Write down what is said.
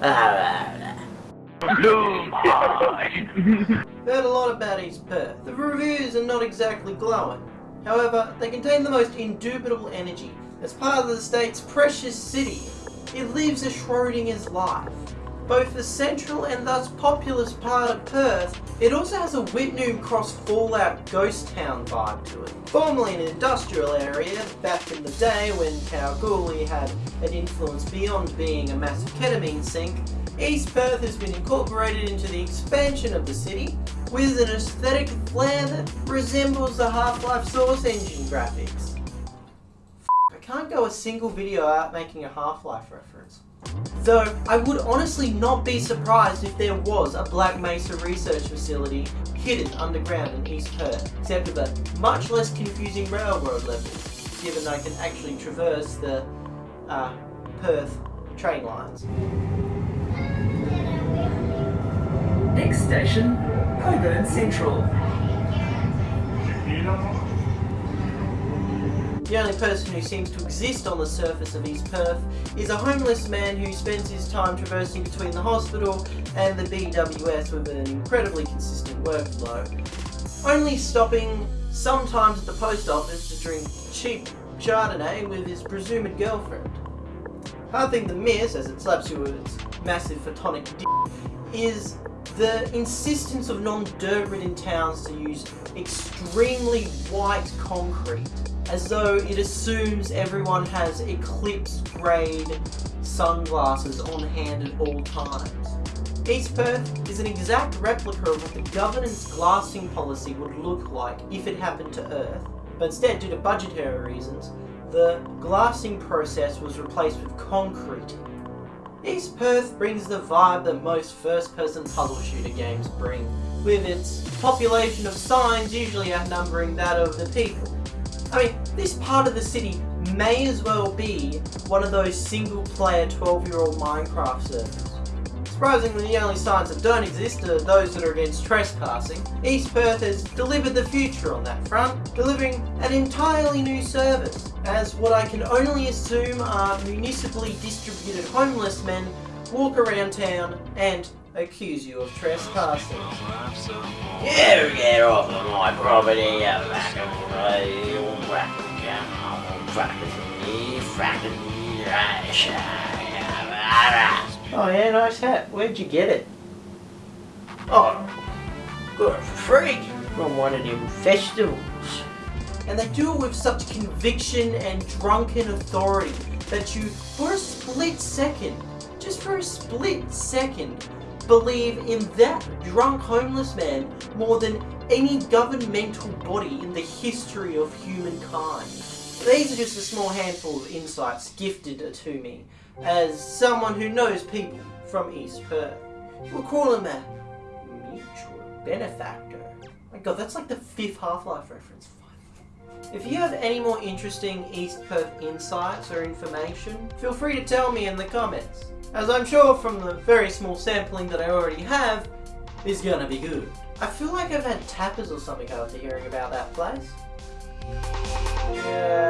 Heard a lot about East Perth. The reviews are not exactly glowing. However, they contain the most indubitable energy. As part of the state's precious city, it lives a Schrodinger's life. Both the central and thus populous part of Perth, it also has a Whitnum Cross Fallout ghost town vibe to it. Formerly an industrial area, back in the day when Kalgoorlie had an influence beyond being a massive ketamine sink, East Perth has been incorporated into the expansion of the city with an aesthetic flair that resembles the Half-Life Source engine graphics. I can't go a single video out making a Half-Life reference. Though, I would honestly not be surprised if there was a Black Mesa research facility hidden underground in East Perth, except with a much less confusing railroad level, given I can actually traverse the uh, Perth train lines. Next station, Cockburn Central. The only person who seems to exist on the surface of East Perth is a homeless man who spends his time traversing between the hospital and the BWS with an incredibly consistent workflow. Only stopping sometimes at the post office to drink cheap Chardonnay with his presumed girlfriend. Hard thing to miss, as it slaps you with its massive photonic d is the insistence of non-dirt ridden towns to use extremely white concrete as though it assumes everyone has eclipse grade sunglasses on hand at all times. East Perth is an exact replica of what the Covenant glassing policy would look like if it happened to Earth, but instead, due to budgetary reasons, the glassing process was replaced with concrete. East Perth brings the vibe that most first-person puzzle shooter games bring, with its population of signs usually outnumbering that of the people. I mean, this part of the city may as well be one of those single-player 12-year-old Minecraft servers. Surprisingly, the only signs that don't exist are those that are against trespassing. East Perth has delivered the future on that front, delivering an entirely new service, as what I can only assume are municipally distributed homeless men walk around town and accuse you of trespassing. You get off of my property, you fucking Oh yeah, nice hat. Where'd you get it? Oh, got it for free from one of them festivals. And they do it with such conviction and drunken authority that you, for a split second, just for a split second, believe in that drunk homeless man more than any governmental body in the history of humankind. These are just a small handful of insights gifted to me as someone who knows people from East Perth. We'll call him a mutual benefactor. My god, that's like the fifth Half-Life reference. If you have any more interesting East Perth insights or information, feel free to tell me in the comments. As I'm sure from the very small sampling that I already have, is gonna be good. I feel like I've had tappers or something after hearing about that place. Yeah.